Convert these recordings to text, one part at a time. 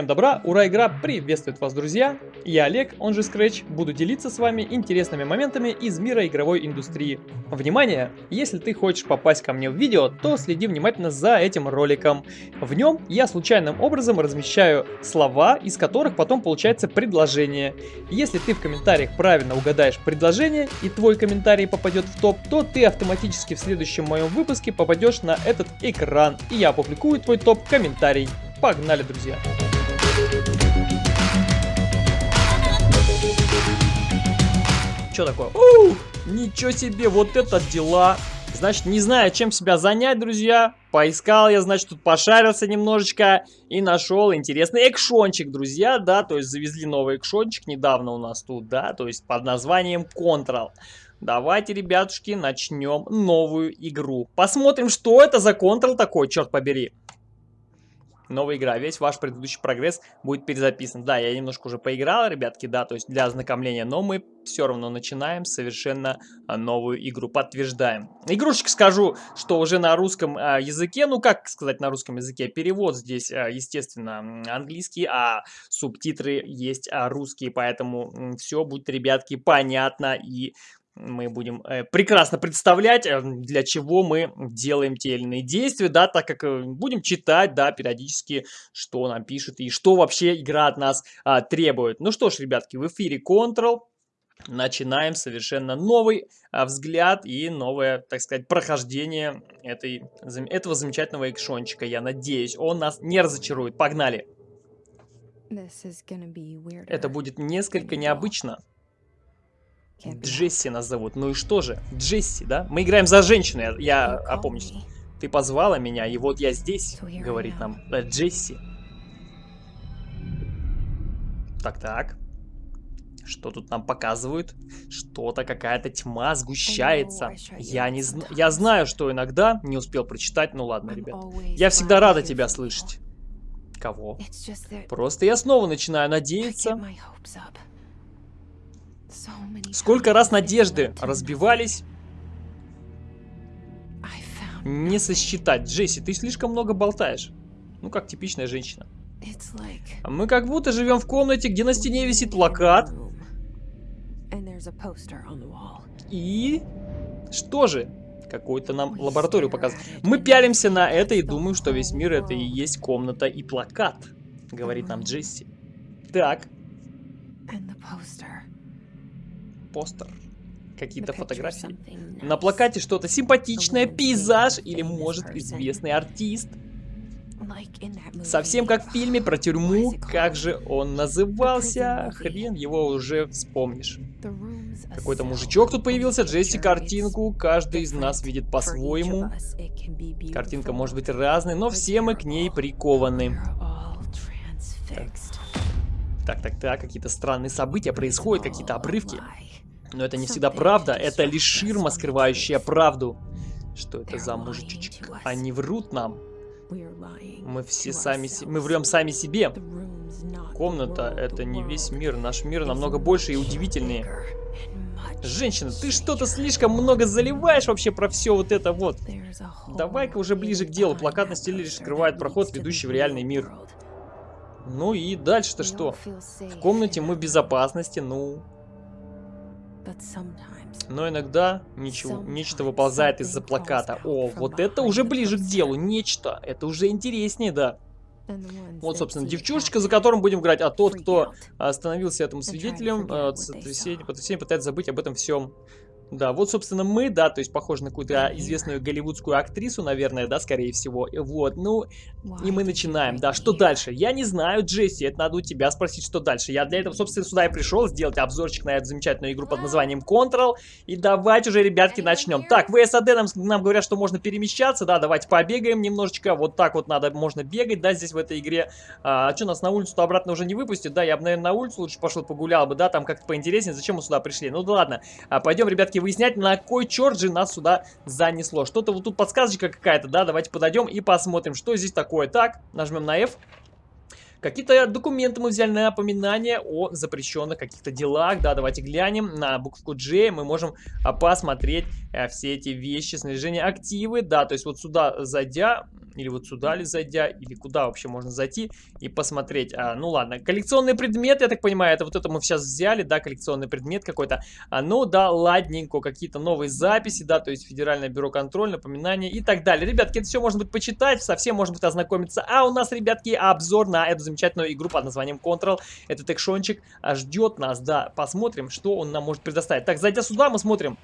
Всем добра, ура, игра приветствует вас, друзья! Я Олег, он же Scratch, буду делиться с вами интересными моментами из мира игровой индустрии. Внимание! Если ты хочешь попасть ко мне в видео, то следи внимательно за этим роликом. В нем я случайным образом размещаю слова, из которых потом получается предложение. Если ты в комментариях правильно угадаешь предложение и твой комментарий попадет в топ, то ты автоматически в следующем моем выпуске попадешь на этот экран, и я опубликую твой топ-комментарий. Погнали, друзья! Что такое? Ух, ничего себе, вот это дела. Значит, не знаю, чем себя занять, друзья. Поискал я, значит, тут пошарился немножечко и нашел интересный экшончик, друзья, да, то есть завезли новый экшончик недавно у нас тут, да, то есть под названием Control. Давайте, ребятушки, начнем новую игру. Посмотрим, что это за Control такой, черт побери новая игра. Весь ваш предыдущий прогресс будет перезаписан. Да, я немножко уже поиграл, ребятки, да, то есть для ознакомления, но мы все равно начинаем совершенно а, новую игру. Подтверждаем. Игрушечка скажу, что уже на русском а, языке, ну как сказать на русском языке, перевод здесь, а, естественно, английский, а субтитры есть русские, поэтому все будет, ребятки, понятно и мы будем э, прекрасно представлять, э, для чего мы делаем те или иные действия, да, так как э, будем читать, да, периодически, что нам пишет и что вообще игра от нас а, требует. Ну что ж, ребятки, в эфире Control. Начинаем совершенно новый а, взгляд и новое, так сказать, прохождение этой, этого замечательного экшончика. Я надеюсь, он нас не разочарует. Погнали! Это будет несколько необычно. Джесси нас зовут. Ну и что же? Джесси, да? Мы играем за женщину, я, я опомнюсь. Ты позвала меня, и вот я здесь, говорит нам э, Джесси. Так-так. Что тут нам показывают? Что-то, какая-то тьма сгущается. Я не знаю. Я знаю, что иногда не успел прочитать. Ну ладно, ребят. Я всегда рада тебя слышать. Кого? Просто я снова начинаю надеяться. Сколько раз надежды разбивались, не сосчитать. Джесси, ты слишком много болтаешь. Ну, как типичная женщина. Мы как будто живем в комнате, где на стене висит плакат. И... Что же? Какую-то нам лабораторию показывают. Мы пялимся на это и думаем, что весь мир это и есть комната и плакат. Говорит нам Джесси. Так постер, какие-то фотографии. На плакате что-то симпатичное, пейзаж или, может, известный артист. Совсем как в фильме про тюрьму, как же он назывался, хрен его уже вспомнишь. Какой-то мужичок тут появился, Джесси картинку, каждый из нас видит по-своему. Картинка может быть разной, но все мы к ней прикованы. Так, так, так, какие-то странные события происходят, какие-то обрывки. Но это не всегда правда, это лишь ширма, скрывающая правду. Что это за мужичек? Они врут нам. Мы все сами, мы врем сами себе. Комната — это не весь мир. Наш мир намного больше и удивительнее. Женщина, ты что-то слишком много заливаешь вообще про все вот это вот. Давай-ка уже ближе к делу. Плакат на стиле лишь скрывает проход, ведущий в реальный мир. Ну и дальше-то что? В комнате мы в безопасности, ну... Но иногда ничего, нечто выползает из-за плаката. О, вот это уже ближе к делу, нечто. Это уже интереснее, да. Вот, собственно, девчушечка, за которым будем играть, а тот, кто становился этим свидетелем, потрясение, потрясение пытается забыть об этом всем. Да, вот, собственно, мы, да, то есть похоже на какую-то известную голливудскую актрису, наверное, да, скорее всего. Вот, ну, и мы начинаем. Да, что дальше? Я не знаю, Джесси, это надо у тебя спросить, что дальше. Я для этого, собственно, сюда и пришел, сделать обзорчик на эту замечательную игру под названием Control. И давайте уже, ребятки, начнем. Так, в САД нам, нам говорят, что можно перемещаться, да, давайте побегаем немножечко. Вот так вот надо, можно бегать, да, здесь в этой игре. А что, нас на улицу-то обратно уже не выпустят? Да, я бы, наверное, на улицу лучше пошел погулял бы, да, там как-то поинтереснее. Зачем мы сюда пришли? Ну да ладно, а, пойдем, ребятки, выяснять, на кой черт же нас сюда занесло. Что-то вот тут подсказочка какая-то, да, давайте подойдем и посмотрим, что здесь такое. Так, нажмем на F. Какие-то документы мы взяли на напоминание о запрещенных каких-то делах. Да, давайте глянем на букву G. Мы можем а, посмотреть а, все эти вещи, снаряжение, активы. Да, то есть вот сюда зайдя, или вот сюда ли зайдя, или куда вообще можно зайти и посмотреть. А, ну ладно, коллекционный предмет, я так понимаю, это вот это мы сейчас взяли, да, коллекционный предмет какой-то. А, ну да, ладненько, какие-то новые записи, да, то есть Федеральное бюро контроля, напоминания и так далее. Ребятки, это все можно будет почитать, совсем можно будет ознакомиться. А у нас, ребятки, обзор на эту замечательную игру под названием Control. Этот экшончик ждет нас, да, посмотрим, что он нам может предоставить. Так, зайдя сюда, мы смотрим.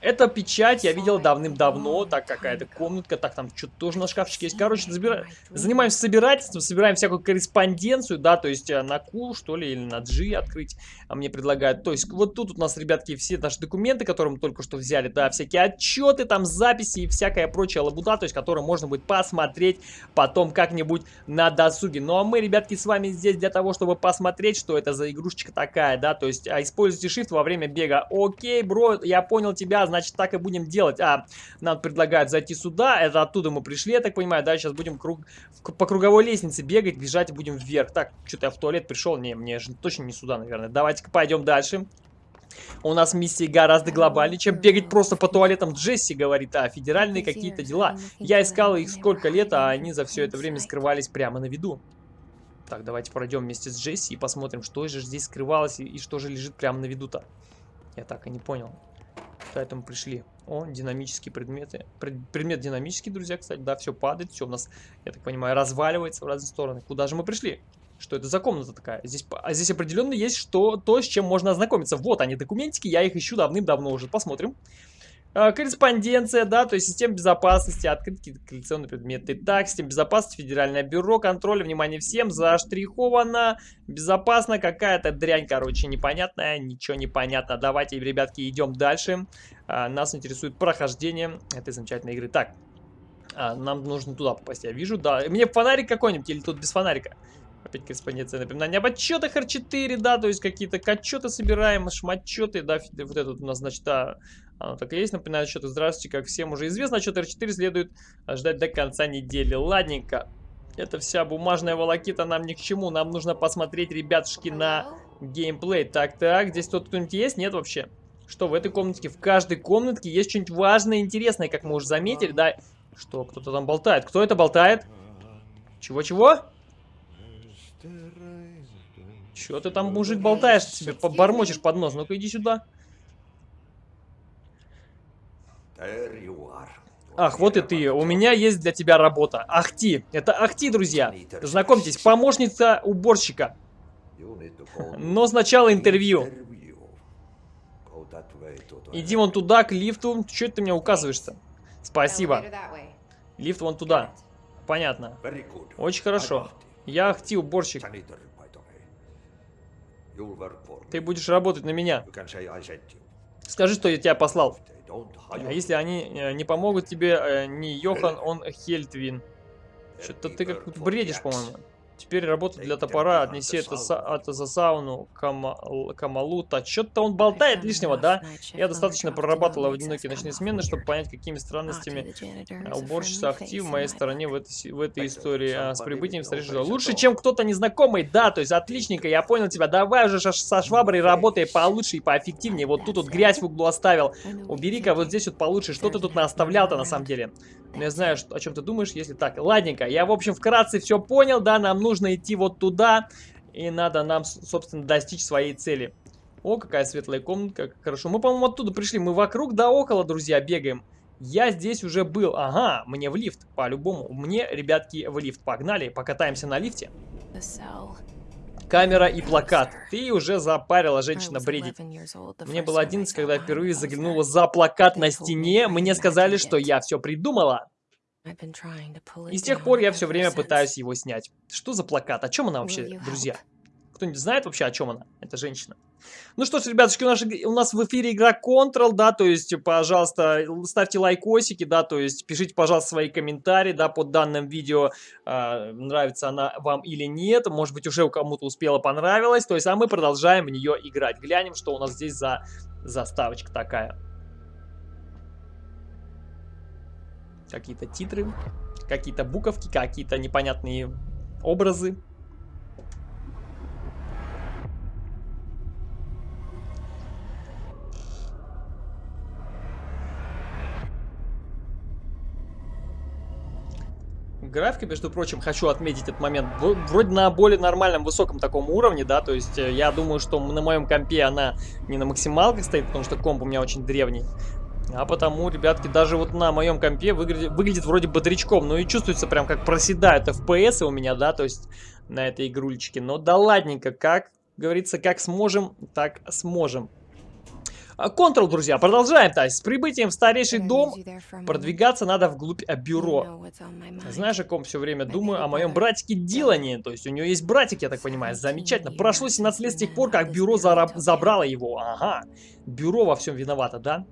Эта печать я видел давным-давно, так какая-то комнатка, так там что-то тоже на шкафчике есть. Короче, забира... занимаемся собирательством, собираем всякую корреспонденцию, да, то есть э, на Q, что ли, или на G открыть а мне предлагают. То есть вот тут у нас, ребятки, все наши документы, которые мы только что взяли, да, всякие отчеты, там записи и всякая прочая лабуда, то есть которые можно будет посмотреть потом как-нибудь на досуге. Ну а мы, ребятки, с вами здесь для того, чтобы посмотреть, что это за игрушечка такая, да, то есть а, используйте shift во время бега. Окей, бро, я понял тебя, значит, так и будем делать. А, нам предлагают зайти сюда, это оттуда мы пришли, я так понимаю, да, сейчас будем круг, по круговой лестнице бегать, бежать и будем вверх. Так, что-то я в туалет пришел, не, мне же точно не сюда, наверное. Давайте-ка пойдем дальше. У нас миссии гораздо глобальнее, чем бегать просто по туалетам. Джесси говорит, а федеральные какие-то дела. Я искал их сколько лет, а они за все это время скрывались прямо на виду. Так, давайте пройдем вместе с Джесси и посмотрим, что же здесь скрывалось и, и что же лежит прямо на виду-то. Я так и не понял. Поэтому пришли. О, динамические предметы. Пред, предмет динамический, друзья, кстати. Да, все падает, все у нас, я так понимаю, разваливается в разные стороны. Куда же мы пришли? Что это за комната такая? Здесь, а здесь определенно есть что, то, с чем можно ознакомиться. Вот они, документики, я их ищу давным-давно уже. Посмотрим. А, корреспонденция, да, то есть система безопасности, открытки, коллекционные предметы. Так, система безопасности, федеральное бюро, контроля, внимание всем, заштриховано, безопасно, какая-то дрянь, короче, непонятная, ничего не понятно. Давайте, ребятки, идем дальше. А, нас интересует прохождение этой замечательной игры. Так, а, нам нужно туда попасть, я вижу, да. Мне фонарик какой-нибудь или тут без фонарика? Опять корреспонденция напоминание об отчетах R4, да, то есть какие-то отчеты собираем, шматчеты, да, вот этот у нас, значит, а, оно так и есть, напоминаю отчеты. Здравствуйте, как всем уже известно, отчет R4 следует ждать до конца недели. Ладненько. Это вся бумажная волокита нам ни к чему. Нам нужно посмотреть, ребятушки, на геймплей. Так-так, здесь тут кто-нибудь есть? Нет вообще? Что, в этой комнатке? В каждой комнатке есть что-нибудь важное и интересное, как мы уже заметили, да? Что, кто-то там болтает? Кто это болтает? Чего-чего? Чего ты там, мужик, болтаешь себе, бормочешь под нос? Ну-ка, иди сюда. Ах, вот и ты. У меня есть для тебя работа. Ахти. Это Ахти, друзья. Знакомьтесь, помощница уборщика. Но сначала интервью. Иди вон туда, к лифту. Это ты мне указываешь-то? Спасибо. Лифт вон туда. Понятно. Очень хорошо. Я Ахти, уборщик. Ты будешь работать на меня. Скажи, что я тебя послал. А если они э, не помогут тебе, э, не Йохан, он Хельтвин. Что-то ты как бредишь, по-моему. Теперь работа для топора, отнеси это, это за сауну Кама, Камалута. Что-то он болтает лишнего, да? Я достаточно прорабатывала в одинокие ночные смены, чтобы понять, какими странностями уборщица актив в моей стороне в этой, в этой истории. А, с прибытием встретишь Лучше, чем кто-то незнакомый, да, то есть отличненько, я понял тебя. Давай уже со шваброй работай получше и поэффективнее. Вот тут вот грязь в углу оставил. Убери-ка вот здесь вот получше. Что ты тут наоставлял-то на самом деле? Ну, я знаю, о чем ты думаешь, если так. Ладненько, я, в общем, вкратце все понял, да, нам нужно идти вот туда, и надо нам, собственно, достичь своей цели. О, какая светлая комнатка, хорошо. Мы, по-моему, оттуда пришли, мы вокруг да около, друзья, бегаем. Я здесь уже был, ага, мне в лифт, по-любому. Мне, ребятки, в лифт. Погнали, покатаемся на лифте. Камера и плакат. Ты уже запарила, женщина бредит. Мне было 11, когда я впервые заглянула за плакат на стене. Мне сказали, что я все придумала. И с тех пор я все время пытаюсь его снять. Что за плакат? О чем она вообще, друзья? Кто-нибудь знает вообще, о чем она? Это женщина. Ну что ж, ребятушки, у нас, у нас в эфире игра Control, да, то есть, пожалуйста, ставьте лайкосики, да, то есть, пишите, пожалуйста, свои комментарии, да, под данным видео, э, нравится она вам или нет, может быть, уже кому-то успела понравилась, то есть, а мы продолжаем в нее играть. Глянем, что у нас здесь за заставочка такая. Какие-то титры, какие-то буковки, какие-то непонятные образы. Графика, между прочим, хочу отметить этот момент, вроде на более нормальном, высоком таком уровне, да, то есть э, я думаю, что на моем компе она не на максималках стоит, потому что комп у меня очень древний. А потому, ребятки, даже вот на моем компе выглядит, выглядит вроде бодрячком. Ну и чувствуется прям как проседают FPS у меня, да, то есть на этой игрульчике. Но да ладненько, как говорится, как сможем, так сможем. Контрол, друзья, продолжаем, то есть с прибытием в старейший дом продвигаться надо вглубь бюро. Знаешь, о ком все время думаю? О моем братике Дилане, то есть у него есть братик, я так понимаю, замечательно. Прошло 17 лет с тех пор, как бюро забрало его, ага. Бюро во всем виновато, да?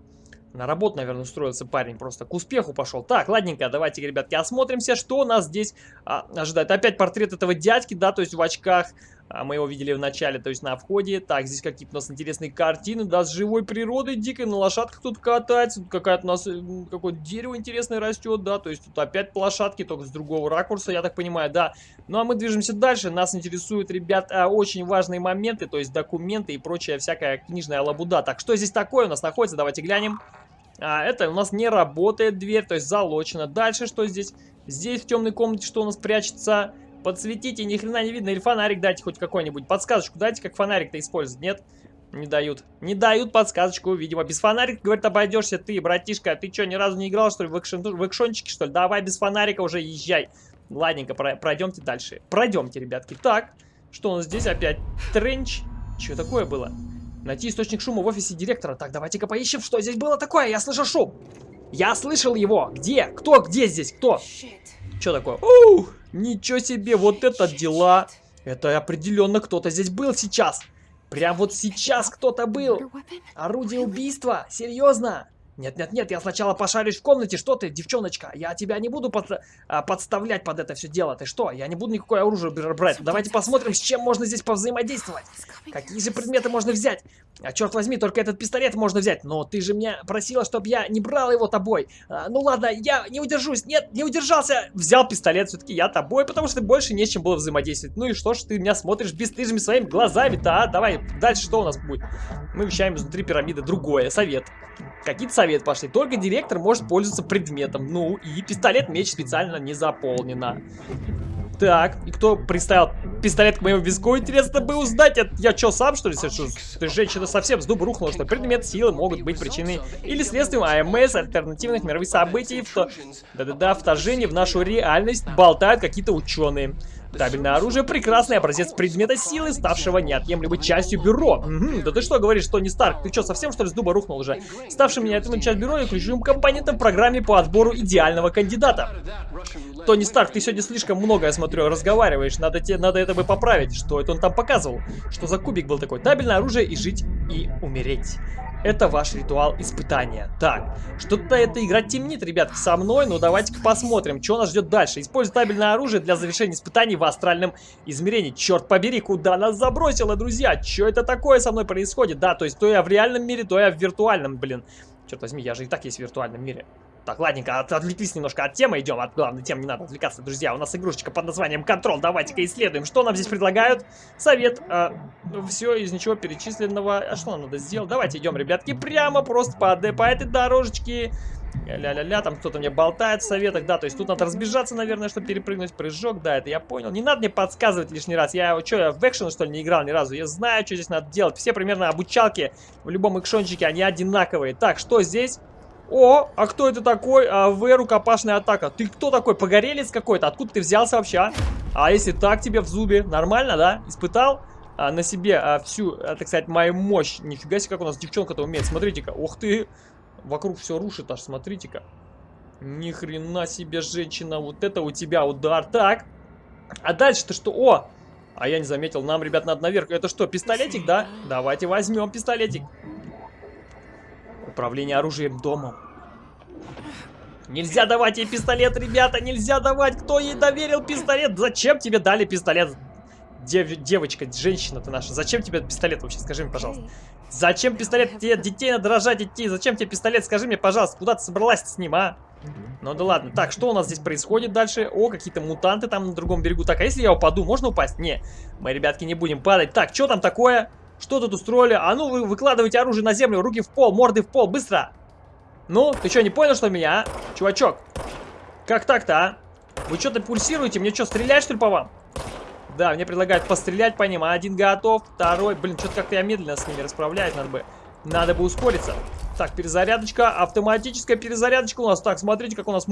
На работу, наверное, устроился парень, просто к успеху пошел. Так, ладненько, давайте, ребятки, осмотримся, что нас здесь а, ожидает. Опять портрет этого дядьки, да, то есть в очках. А, мы его видели в начале, то есть на входе. Так, здесь какие-то у нас интересные картины, да, с живой природой дикой. На лошадках тут катается. Какая-то у нас, э, какое-то дерево интересное растет, да, то есть тут опять лошадки, только с другого ракурса, я так понимаю, да. Ну, а мы движемся дальше. Нас интересуют, ребят, а, очень важные моменты, то есть документы и прочая всякая книжная лабуда. Так, что здесь такое у нас находится? Давайте глянем. А, это у нас не работает дверь, то есть залочено. Дальше что здесь? Здесь в темной комнате что у нас прячется? Подсветите, ни хрена не видно. Или фонарик дайте хоть какой-нибудь. Подсказочку дайте, как фонарик-то использовать. Нет? Не дают. Не дают подсказочку, видимо. Без фонарика, говорит, обойдешься ты, братишка. Ты что, ни разу не играл, что ли, в, экшен, в экшончике, что ли? Давай без фонарика уже езжай. Ладненько, пройдемте дальше. Пройдемте, ребятки. Так, что у нас здесь опять? Тренч. Что такое было? Найти источник шума в офисе директора. Так, давайте-ка поищем, что здесь было такое. Я слышал шум. Я слышал его. Где? Кто? Где здесь? Кто? Что такое? Ух, ничего себе, вот это дела. Это определенно кто-то здесь был сейчас. Прям вот сейчас кто-то был. Орудие убийства? Серьезно? Нет-нет-нет, я сначала пошарюсь в комнате. Что ты, девчоночка? Я тебя не буду под, а, подставлять под это все дело. Ты что? Я не буду никакое оружие брать. Давайте посмотрим, с чем можно здесь повзаимодействовать. Какие же предметы можно взять? А черт возьми, только этот пистолет можно взять. Но ты же меня просила, чтобы я не брал его тобой. А, ну ладно, я не удержусь. Нет, не удержался. Взял пистолет все-таки я тобой, потому что больше не с чем было взаимодействовать. Ну и что ж ты меня смотришь бесстыжими своими глазами-то, а? Давай, дальше что у нас будет? Мы вещаем изнутри пирамиды другое. Совет. Какие-то советы пошли. Только директор может пользоваться предметом. Ну, и пистолет-меч специально не заполнено. Так, и кто приставил пистолет к моему виску? Интересно бы узнать. Это я что, сам что ли совершил? Ты женщина совсем с дуба рухнула, что предмет силы могут быть причиной или следствием АМС, альтернативных мировых событий. Да-да-да, вторжение в нашу реальность болтают какие-то ученые. Табельное оружие – прекрасный образец предмета силы, ставшего неотъемлемой частью бюро. Угу, да ты что говоришь, Тони Старк? Ты что, совсем что ли с дуба рухнул уже? Ставшим неотъемлемой частью бюро и ключевым компонентом в программе по отбору идеального кандидата. Тони Старк, ты сегодня слишком много, я смотрю, разговариваешь. Надо, тебе, надо это бы поправить. Что это он там показывал? Что за кубик был такой? Табельное оружие и жить, и умереть. Это ваш ритуал испытания. Так, что-то эта игра темнит, ребятки, со мной, но давайте-ка посмотрим, что нас ждет дальше. Используй табельное оружие для завершения испытаний в астральном измерении. Черт побери, куда нас забросило, друзья? Что это такое со мной происходит? Да, то есть то я в реальном мире, то я в виртуальном, блин. Черт возьми, я же и так есть в виртуальном мире. Так, ладненько, от, отвлеклись немножко от темы, идем от главной темы, не надо отвлекаться, друзья. У нас игрушечка под названием Контрол, давайте-ка исследуем. Что нам здесь предлагают? Совет, э, все из ничего перечисленного. А что нам надо сделать? Давайте идем, ребятки, прямо просто по, по этой дорожечке. Ля-ля-ля, там кто-то мне болтает в советах, да, то есть тут надо разбежаться, наверное, чтобы перепрыгнуть, прыжок, да, это я понял. Не надо мне подсказывать лишний раз, я, что, я в экшен, что ли, не играл ни разу, я знаю, что здесь надо делать. Все примерно обучалки в любом экшончике, они одинаковые. Так, что здесь? О, а кто это такой? А, В, рукопашная атака. Ты кто такой? Погорелец какой-то? Откуда ты взялся вообще, а? А если так тебе в зубе? Нормально, да? Испытал? А, на себе а, всю, а, так сказать, мою мощь. Нифига себе, как у нас девчонка-то умеет. Смотрите-ка. Ух ты. Вокруг все рушит аж, смотрите-ка. Ни хрена себе, женщина. Вот это у тебя удар. Так. А дальше-то что? О! А я не заметил. Нам, ребят, надо наверх. Это что, пистолетик, да? Давайте возьмем пистолетик. Управление оружием домом. Нельзя давать ей пистолет, ребята, нельзя давать. Кто ей доверил пистолет? Зачем тебе дали пистолет? Дев, девочка, женщина ты наша, зачем тебе пистолет вообще? Скажи мне, пожалуйста. Зачем пистолет? Тебе детей надо рожать идти. Зачем тебе пистолет? Скажи мне, пожалуйста, куда ты собралась с ним, а? Ну да ладно. Так, что у нас здесь происходит дальше? О, какие-то мутанты там на другом берегу. Так, а если я упаду, можно упасть? Не, мы, ребятки, не будем падать. Так, что там такое? Что тут устроили? А ну, вы выкладывайте оружие на землю, руки в пол, морды в пол, быстро! Ну, ты что, не понял, что меня, а? Чувачок, как так-то, а? Вы что-то пульсируете? Мне что, стрелять, что ли, по вам? Да, мне предлагают пострелять по ним. Один готов, второй... Блин, что-то как-то я медленно с ними расправляюсь. Надо бы... Надо бы ускориться. Так, перезарядочка. Автоматическая перезарядочка у нас. Так, смотрите, как у нас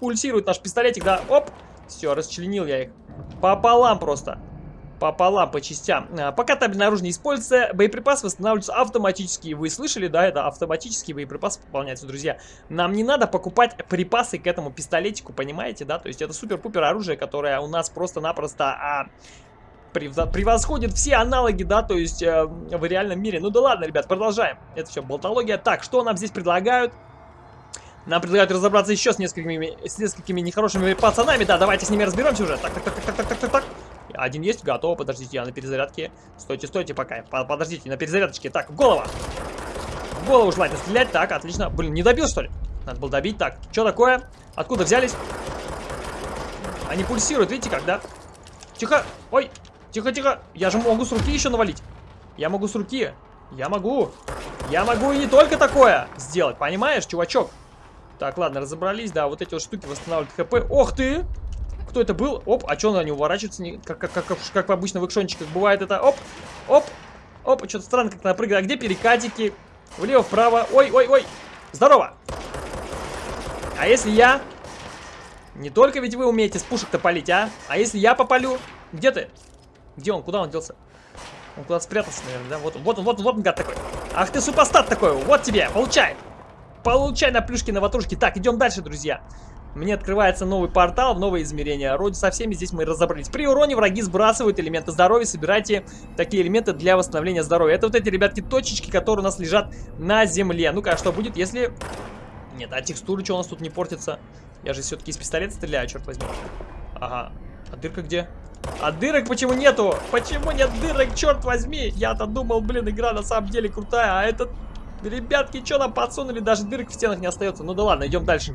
пульсирует наш пистолетик. Да, оп. Все, расчленил я их. Пополам просто пополам, по частям. А, пока табель наружу не используется, боеприпасы восстанавливаются автоматически. Вы слышали, да, это автоматические боеприпасы пополняются, друзья. Нам не надо покупать припасы к этому пистолетику, понимаете, да? То есть это супер-пупер оружие, которое у нас просто-напросто... А, превосходит все аналоги, да, то есть э, в реальном мире. Ну да ладно, ребят, продолжаем. Это все болтология. Так, что нам здесь предлагают? Нам предлагают разобраться еще с несколькими, с несколькими нехорошими пацанами. Да, давайте с ними разберемся уже. Так, так, так, так, так, так, так, так. Один есть, готово, подождите, я на перезарядке. Стойте, стойте пока, подождите, на перезарядочке. Так, в голову. В голову желательно стрелять, так, отлично. Блин, не добил, что ли? Надо было добить, так. Что такое? Откуда взялись? Они пульсируют, видите как, да? Тихо, ой, тихо, тихо. Я же могу с руки еще навалить. Я могу с руки. Я могу. Я могу и не только такое сделать, понимаешь, чувачок? Так, ладно, разобрались, да, вот эти вот штуки восстанавливают хп. Ох ты! Кто это был? Оп, а что он не уворачивается? Не, как, как, как, как обычно в экшончиках бывает это. Оп, оп, оп, что-то странно как-то напрыгает. А где перекатики? Влево, вправо. Ой, ой, ой. Здорово. А если я... Не только ведь вы умеете с пушек-то палить, а? А если я попалю? Где ты? Где он? Куда он делся? Он куда-то спрятался, наверное, да? Вот он, вот он, вот он, вот он, гад такой. Ах ты супостат такой, вот тебе, получай. Получай на плюшки, на ватрушки. Так, идем дальше, друзья. Мне открывается новый портал в новое измерение. Вроде со всеми здесь мы разобрались. При уроне враги сбрасывают элементы здоровья. Собирайте такие элементы для восстановления здоровья. Это вот эти, ребятки, точечки, которые у нас лежат на земле. Ну-ка, а что будет, если... Нет, а текстуры что у нас тут не портится? Я же все-таки из пистолета стреляю, черт возьми. Ага. А дырка где? А дырок почему нету? Почему нет дырок, черт возьми? Я-то думал, блин, игра на самом деле крутая, а этот... Ребятки, что нам подсунули? Даже дырок в стенах не остается. Ну да ладно, идем дальше.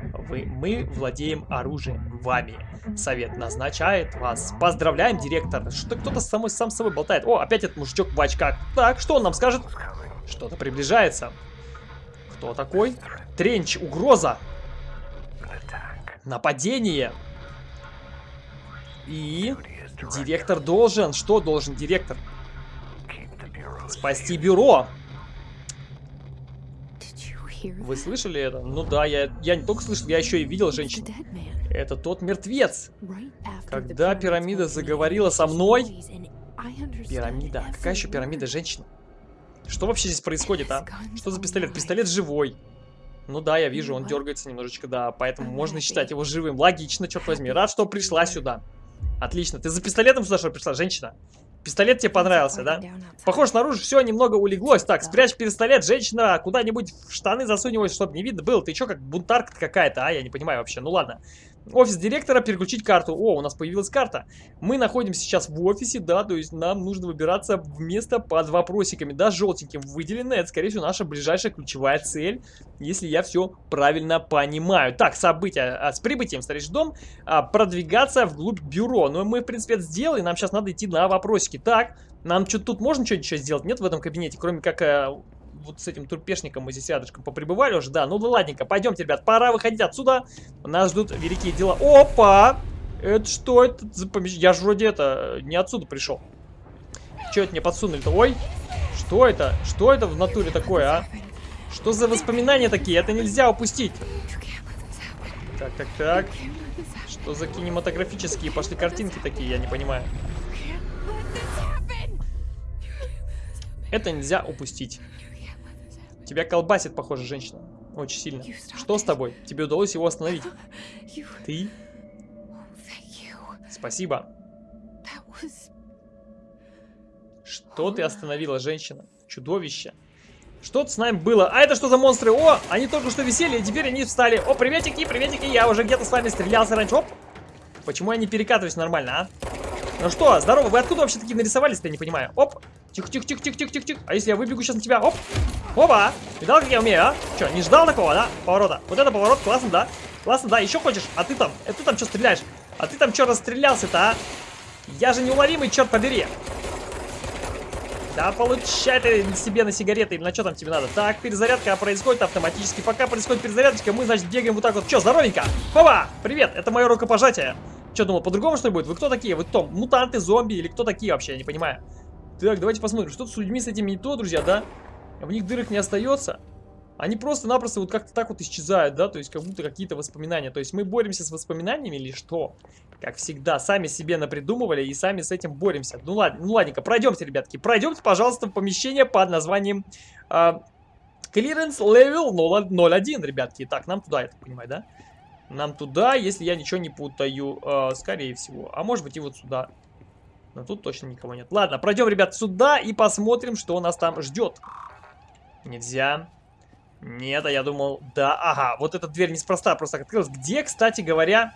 Вы, мы владеем оружием вами. Совет назначает вас. Поздравляем, директор. Что кто-то сам с собой болтает. О, опять этот мужичок в очках. Так, что он нам скажет? Что-то приближается. Кто такой? Тренч, угроза. Нападение. И директор должен. Что должен директор? Спасти бюро. Вы слышали это? Ну да, я, я не только слышал, я еще и видел женщину. Это тот мертвец. Когда пирамида заговорила со мной... Пирамида? Какая еще пирамида, женщина? Что вообще здесь происходит, а? Что за пистолет? Пистолет живой. Ну да, я вижу, он дергается немножечко, да, поэтому можно считать его живым. Логично, черт возьми. Рад, что пришла сюда. Отлично. Ты за пистолетом сюда что пришла, женщина? Пистолет тебе понравился, да? Похоже, снаружи все немного улеглось. Так, спрячь пистолет, женщина, куда-нибудь в штаны засунь его, чтобы не видно было. Ты что, как бунтарка какая-то, а? Я не понимаю вообще. Ну ладно. Офис директора, переключить карту. О, у нас появилась карта. Мы находимся сейчас в офисе, да, то есть нам нужно выбираться в место под вопросиками, да, желтеньким выделено. Это, скорее всего, наша ближайшая ключевая цель, если я все правильно понимаю. Так, события. А, с прибытием в старейший дом а, продвигаться вглубь бюро. Но мы, в принципе, это сделали, нам сейчас надо идти на вопросики. Так, нам что-то тут можно что-нибудь сделать? Нет в этом кабинете, кроме как... Вот с этим турпешником здесь рядышком поприбывали уже, да. Ну да ладненько, пойдемте, ребят, пора выходить отсюда. Нас ждут великие дела. Опа! Это что это за помещение? Я же вроде это, не отсюда пришел. Что это мне подсунули-то? Ой, что это? Что это в натуре такое, а? Что за воспоминания такие? Это нельзя упустить. Так, так, так. Что за кинематографические пошли картинки такие, я не понимаю. Это нельзя упустить. Тебя колбасит, похоже, женщина. Очень сильно. Что с тобой? Тебе удалось его остановить. Ты? Спасибо. Что ты остановила, женщина? Чудовище. Что-то с нами было. А это что за монстры? О, они только что висели, и теперь они встали. О, приветики, приветики. Я уже где-то с вами стрелялся раньше. Оп. Почему я не перекатываюсь нормально, а? Ну что, здорово, вы откуда вообще такие нарисовались-то, я не понимаю. Оп. Тихо-тихо-тихо-тихо-тихо-тихо. А если я выбегу сейчас на тебя? Оп. Опа! Видал, как я умею, а? Че, не ждал такого, да? Поворота. Вот это поворот, классно, да? Классно, да? Еще хочешь? А ты там? А ты там что стреляешь? А ты там что расстрелялся-то, а? Я же неуловимый, черт побери. Да получай ты себе на сигареты или на что там тебе надо. Так, перезарядка происходит автоматически. Пока происходит перезарядочка, мы, значит, бегаем вот так вот. Че, здоровенько? Папа, привет, это мое рукопожатие. Че, думал, по-другому что ли будет? Вы кто такие? Вы кто? Мутанты, зомби или кто такие вообще? Я не понимаю. Так, давайте посмотрим. Что-то с людьми с этими не то, друзья, да? В них дырок не остается. Они просто-напросто вот как-то так вот исчезают, да? То есть как будто какие-то воспоминания. То есть мы боремся с воспоминаниями или что? Как всегда, сами себе напридумывали и сами с этим боремся. Ну ладно, ну ладненько, пройдемте, ребятки. Пройдемте, пожалуйста, в помещение под названием э, Clearance Level 01, ребятки. Так, нам туда, я так понимаю, да? Нам туда, если я ничего не путаю, э, скорее всего. А может быть и вот сюда. Но тут точно никого нет. Ладно, пройдем, ребят, сюда и посмотрим, что нас там ждет. Нельзя. Нет, а я думал, да, ага, вот эта дверь неспроста просто открылась. Где, кстати говоря,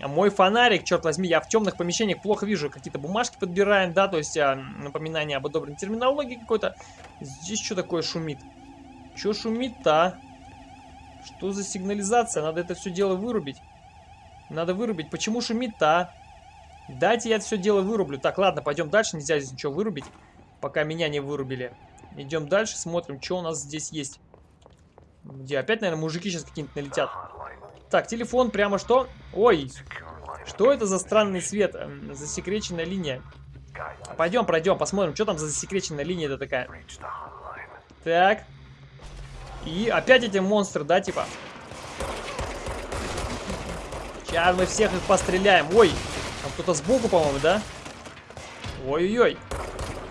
мой фонарик, черт возьми, я в темных помещениях плохо вижу. Какие-то бумажки подбираем, да, то есть а, напоминание об одобренной терминологии какой-то. Здесь что такое шумит? Что шумит-то, а? Что за сигнализация? Надо это все дело вырубить. Надо вырубить. Почему шумит-то, а? Дайте я это все дело вырублю. Так, ладно, пойдем дальше. Нельзя здесь ничего вырубить, пока меня не вырубили. Идем дальше, смотрим, что у нас здесь есть. Где? Опять, наверное, мужики сейчас какие-нибудь налетят. Так, телефон прямо что? Ой, что это за странный свет? Эм, засекреченная линия. Пойдем, пройдем, посмотрим, что там за засекреченная линия это такая. Так. И опять эти монстры, да, типа? Сейчас мы всех их постреляем. Ой, кто-то сбоку, по-моему, да? Ой-ой-ой.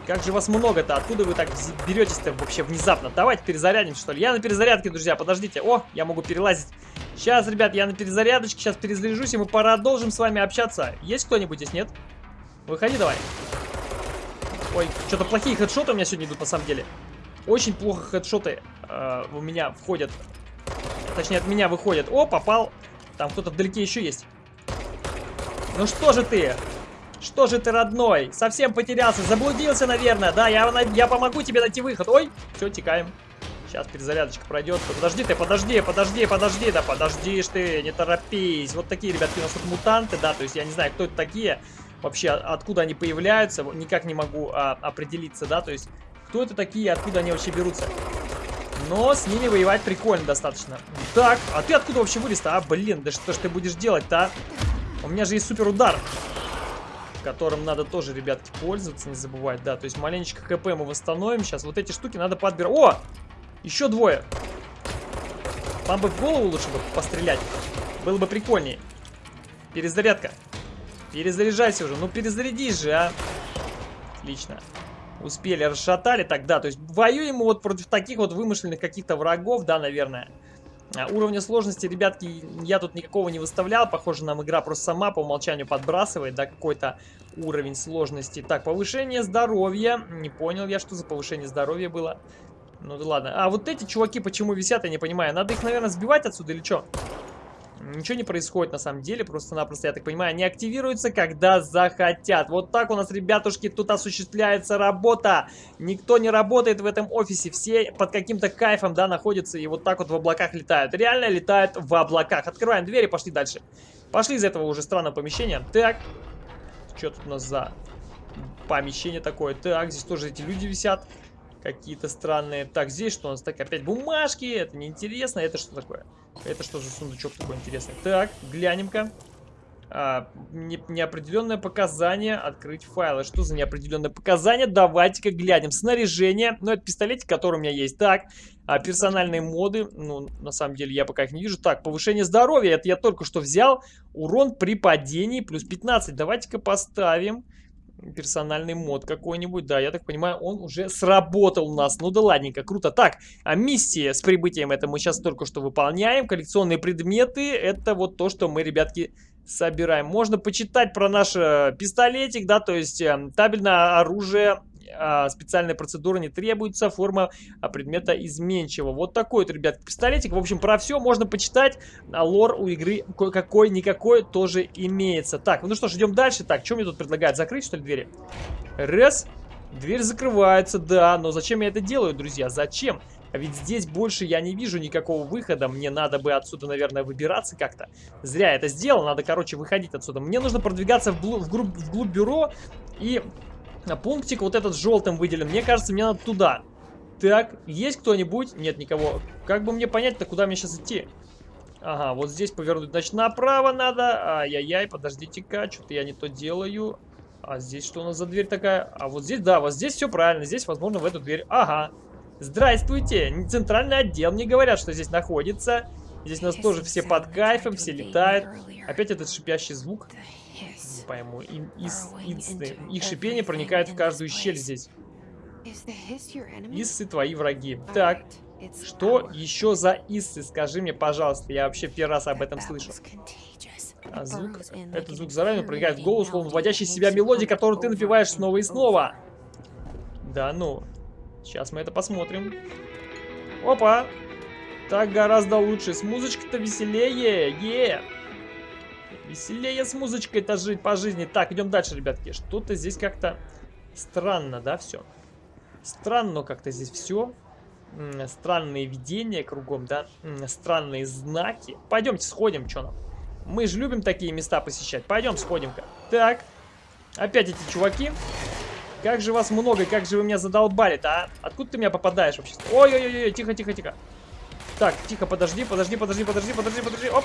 Как же вас много-то? Откуда вы так беретесь-то вообще внезапно? Давайте перезарядим, что ли. Я на перезарядке, друзья, подождите. О, я могу перелазить. Сейчас, ребят, я на перезарядочке, сейчас перезаряжусь, и мы продолжим с вами общаться. Есть кто-нибудь здесь, нет? Выходи давай. Ой, что-то плохие хедшоты у меня сегодня идут, на самом деле. Очень плохо хедшоты э, у меня входят. Точнее, от меня выходят. О, попал. Там кто-то вдалеке еще есть. Ну что же ты? Что же ты, родной? Совсем потерялся, заблудился, наверное. Да, я, я помогу тебе найти выход. Ой, все, текаем. Сейчас перезарядочка пройдет. Подожди ты, подожди, подожди, подожди. Да подождишь ты, не торопись. Вот такие, ребятки, у нас тут мутанты, да. То есть я не знаю, кто это такие. Вообще, откуда они появляются. Никак не могу а, определиться, да. То есть, кто это такие, откуда они вообще берутся. Но с ними воевать прикольно достаточно. Так, а ты откуда вообще вылез-то? А, блин, да что ж ты будешь делать-то, а? У меня же есть супер удар которым надо тоже, ребятки, пользоваться, не забывать, да. То есть маленечко ХП мы восстановим сейчас. Вот эти штуки надо подбирать. О! Еще двое. Вам бы в голову лучше бы пострелять. Было бы прикольнее. Перезарядка. Перезаряжайся уже. Ну, перезарядись же, а. Отлично. Успели, расшатали. Так, да, то есть воюем мы вот против таких вот вымышленных каких-то врагов, да, наверное. А, уровня сложности, ребятки, я тут никакого не выставлял. Похоже, нам игра просто сама по умолчанию подбрасывает, да, какой-то уровень сложности. Так, повышение здоровья. Не понял я, что за повышение здоровья было. Ну да ладно. А вот эти чуваки почему висят, я не понимаю. Надо их, наверное, сбивать отсюда или что? Ничего не происходит на самом деле, просто-напросто, я так понимаю, они активируются, когда захотят. Вот так у нас, ребятушки, тут осуществляется работа. Никто не работает в этом офисе, все под каким-то кайфом, да, находятся и вот так вот в облаках летают. Реально летают в облаках. Открываем двери, пошли дальше. Пошли из этого уже странного помещения. Так, что тут у нас за помещение такое? Так, здесь тоже эти люди висят какие-то странные. Так, здесь что у нас? Так, опять бумажки. Это неинтересно. Это что такое? Это что за сундучок такой интересный? Так, глянем-ка. А, не, неопределенное показание. Открыть файлы. Что за неопределенное показание? Давайте-ка глянем. Снаряжение. Ну, это пистолетик, который у меня есть. Так, а, персональные моды. Ну, на самом деле, я пока их не вижу. Так, повышение здоровья. Это я только что взял. Урон при падении плюс 15. Давайте-ка поставим персональный мод какой-нибудь. Да, я так понимаю, он уже сработал у нас. Ну да ладненько, круто. Так, а миссия с прибытием это мы сейчас только что выполняем. Коллекционные предметы, это вот то, что мы, ребятки, собираем. Можно почитать про наш э, пистолетик, да, то есть э, табельное оружие специальная процедура не требуется, форма а, предмета изменчива. Вот такой вот, ребят, пистолетик. В общем, про все можно почитать. А лор у игры какой-никакой тоже имеется. Так, ну что ж, идем дальше. Так, что мне тут предлагают? Закрыть, что ли, двери? Раз. Дверь закрывается, да. Но зачем я это делаю, друзья? Зачем? А ведь здесь больше я не вижу никакого выхода. Мне надо бы отсюда, наверное, выбираться как-то. Зря я это сделал. Надо, короче, выходить отсюда. Мне нужно продвигаться вглубь, вглубь, вглубь бюро и А пунктик вот этот желтым выделен. Мне кажется, мне надо туда. Так, есть кто-нибудь? Нет никого. Как бы мне понять-то, куда мне сейчас идти? Ага, вот здесь повернуть, значит, направо надо. Ай-яй-яй, подождите-ка, что-то я не то делаю. А здесь что у нас за дверь такая? А вот здесь, да, вот здесь все правильно. Здесь, возможно, в эту дверь. Ага. Здравствуйте. Центральный отдел. Мне говорят, что здесь находится. Здесь нас тоже все под кайфом, все летают. Опять этот шипящий звук. Пойму. Им, из, из, их шипение проникает в каждую щель здесь. Иссы твои враги. Так. Что еще за иссы? Скажи мне, пожалуйста. Я вообще первый раз об этом слышу. А звук, этот звук заранее проникает в голос, словно вводящий в себя мелодии, которую ты напиваешь снова и снова. Да ну. Сейчас мы это посмотрим. Опа! Так гораздо лучше. С музычкой-то веселее. Е! Веселее с музычкой-то жить по жизни. Так, идем дальше, ребятки. Что-то здесь как-то странно, да, все? Странно как-то здесь все странные видения кругом, да, странные знаки. Пойдемте сходим, что нам. Мы же любим такие места посещать. Пойдем сходим-ка. Так, опять эти чуваки. Как же вас много, как же вы меня задолбали-то, а? Откуда ты меня попадаешь вообще? Ой-ой-ой, тихо, тихо, тихо. Так, тихо, подожди, подожди, подожди, подожди, подожди, подожди. Оп,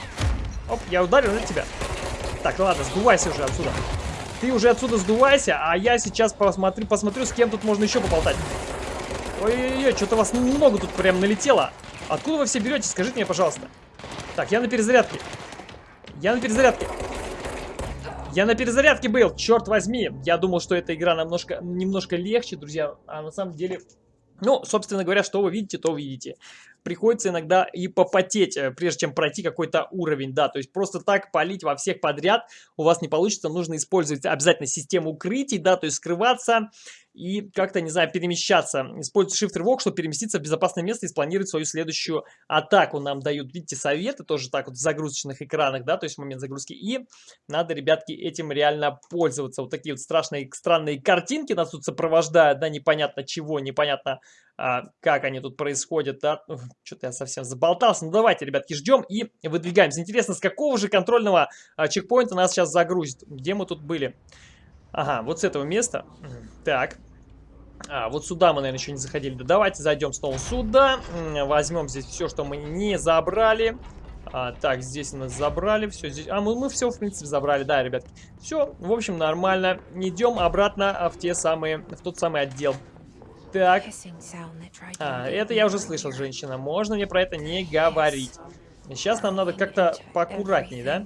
оп, я ударил на тебя. Так, ладно, сдувайся уже отсюда. Ты уже отсюда сдувайся, а я сейчас посмотрю, посмотрю, с кем тут можно еще поболтать. Ой-ой-ой, что-то вас много тут прям налетело. Откуда вы все берете, скажите мне, пожалуйста. Так, я на перезарядке. Я на перезарядке. Я на перезарядке был, черт возьми. Я думал, что эта игра немножко, немножко легче, друзья. А на самом деле... Ну, собственно говоря, что вы видите, то видите приходится иногда и попотеть, э, прежде чем пройти какой-то уровень, да, то есть просто так палить во всех подряд у вас не получится, нужно использовать обязательно систему укрытий, да, то есть скрываться и как-то, не знаю, перемещаться. Используйте Shift рывок, чтобы переместиться в безопасное место и спланировать свою следующую атаку. Нам дают, видите, советы тоже так вот в загрузочных экранах, да, то есть в момент загрузки. И надо, ребятки, этим реально пользоваться. Вот такие вот страшные, странные картинки нас тут сопровождают, да, непонятно чего, непонятно а, как они тут происходят, да, что-то я совсем заболтался. Ну давайте, ребятки, ждем и выдвигаемся. Интересно, с какого же контрольного а, чекпоинта нас сейчас загрузит? Где мы тут были? Ага, вот с этого места. Так. А, вот сюда мы, наверное, еще не заходили. Да давайте зайдем снова сюда. Возьмем здесь все, что мы не забрали. А, так, здесь у нас забрали все. Здесь... А, мы, мы все, в принципе, забрали. Да, ребят. Все, в общем, нормально. Идем обратно а, в те самые, в тот самый отдел. Так. А, это я уже слышал, женщина. Можно мне про это не говорить. Сейчас нам надо как-то поаккуратнее, да?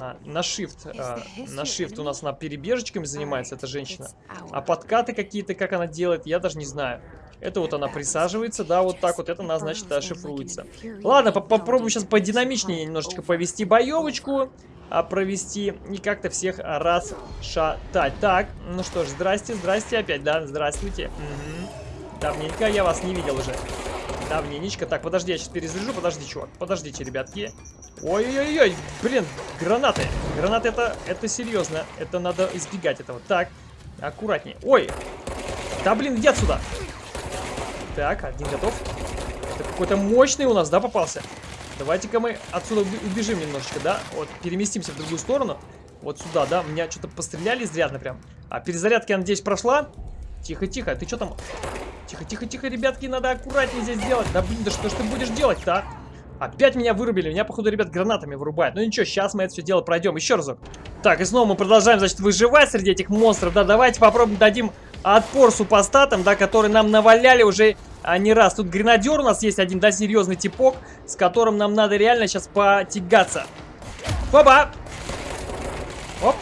А, на shift. А, на shift у нас она перебежечками занимается, эта женщина. А подкаты какие-то, как она делает, я даже не знаю. Это вот она присаживается, да, вот так вот, это она, значит, шифруется. Ладно, по попробуем сейчас подинамичнее немножечко повести боевочку а, провести и как-то всех расшатать. Так, ну что ж, здрасте, здрасте опять, да, здравствуйте. Угу. Давненько я вас не видел уже. Давненечко. Так, подожди, я сейчас перезаряжу, подожди, чувак, подождите, ребятки. Ой-ой-ой, блин, гранаты. Гранаты это, это серьезно, это надо избегать этого. Так, аккуратнее. Ой, да блин, иди отсюда. Так, один готов. Это какой-то мощный у нас, да, попался? Давайте-ка мы отсюда убежим немножечко, да? Вот, переместимся в другую сторону. Вот сюда, да? Меня что-то постреляли изрядно прям. А перезарядка, я надеюсь, прошла? Тихо-тихо, ты что там? Тихо-тихо-тихо, ребятки, надо аккуратнее здесь сделать. Да блин, да что ж ты будешь делать-то, а? Опять меня вырубили. Меня, походу, ребят, гранатами вырубают. Ну ничего, сейчас мы это все дело пройдем. Еще разок. Так, и снова мы продолжаем, значит, выживать среди этих монстров. Да, давайте попробуем дадим отпор супостатам, да, которые нам наваляли уже а не раз. Тут гренадер у нас есть один, да, серьезный типок, с которым нам надо реально сейчас потягаться. Оба! Оп!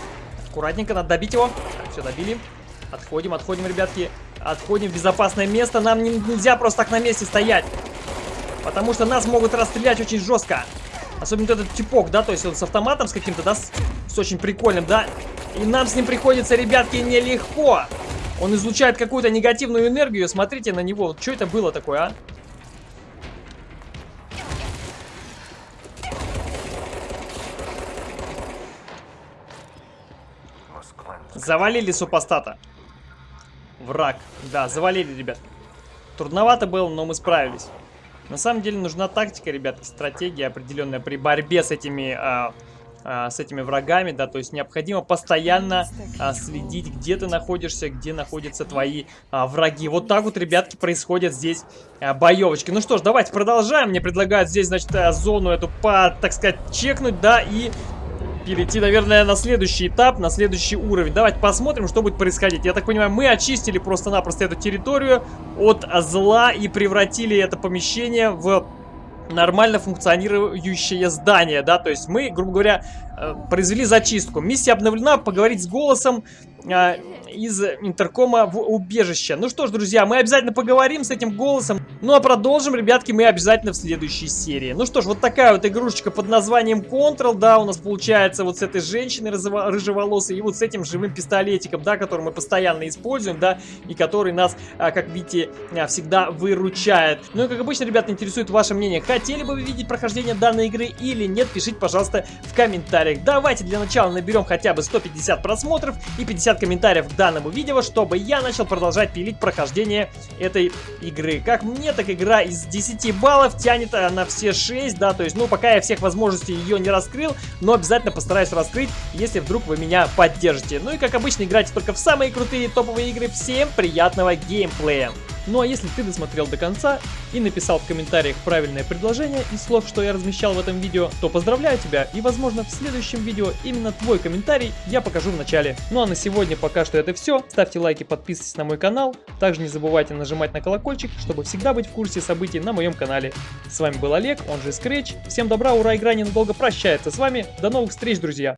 Аккуратненько, надо добить его. Так, все, добили. Отходим, отходим, ребятки. Отходим в безопасное место. Нам не, нельзя просто так на месте стоять. Потому что нас могут расстрелять очень жестко. Особенно этот типок, да, то есть он с автоматом с каким-то, да, с, с очень прикольным, да. И нам с ним приходится, ребятки, нелегко. Он излучает какую-то негативную энергию. Смотрите на него. Вот что это было такое, а? Завалили супостата. Враг. Да, завалили, ребят. Трудновато было, но мы справились. На самом деле нужна тактика, ребят, стратегия определенная при борьбе с этими а, а, с этими врагами, да, то есть необходимо постоянно а, следить, где ты находишься, где находятся твои а, враги. Вот так вот, ребятки, происходят здесь а, боевочки. Ну что ж, давайте продолжаем. Мне предлагают здесь, значит, а, зону эту, по, так сказать, чекнуть, да, и перейти, наверное, на следующий этап, на следующий уровень. Давайте посмотрим, что будет происходить. Я так понимаю, мы очистили просто-напросто эту территорию от зла и превратили это помещение в нормально функционирующее здание, да, то есть мы, грубо говоря, э, произвели зачистку. Миссия обновлена, поговорить с голосом, э, из интеркома в убежище. Ну что ж, друзья, мы обязательно поговорим с этим голосом. Ну а продолжим, ребятки, мы обязательно в следующей серии. Ну что ж, вот такая вот игрушечка под названием Control, да, у нас получается вот с этой женщиной рыжеволосой и вот с этим живым пистолетиком, да, который мы постоянно используем, да, и который нас, а, как видите, а, всегда выручает. Ну и как обычно, ребята, интересует ваше мнение. Хотели бы вы видеть прохождение данной игры или нет, пишите, пожалуйста, в комментариях. Давайте для начала наберем хотя бы 150 просмотров и 50 комментариев к данному видео, чтобы я начал продолжать пилить прохождение этой игры. Как мне, так игра из 10 баллов тянет на все 6, да, то есть, ну, пока я всех возможностей ее не раскрыл, но обязательно постараюсь раскрыть, если вдруг вы меня поддержите. Ну и, как обычно, играйте только в самые крутые топовые игры. Всем приятного геймплея! Ну а если ты досмотрел до конца и написал в комментариях правильное предложение из слов, что я размещал в этом видео, то поздравляю тебя и возможно в следующем видео именно твой комментарий я покажу в начале. Ну а на сегодня пока что это все. Ставьте лайки, подписывайтесь на мой канал. Также не забывайте нажимать на колокольчик, чтобы всегда быть в курсе событий на моем канале. С вами был Олег, он же Scratch. Всем добра, ура, игра ненадолго прощается с вами. До новых встреч, друзья!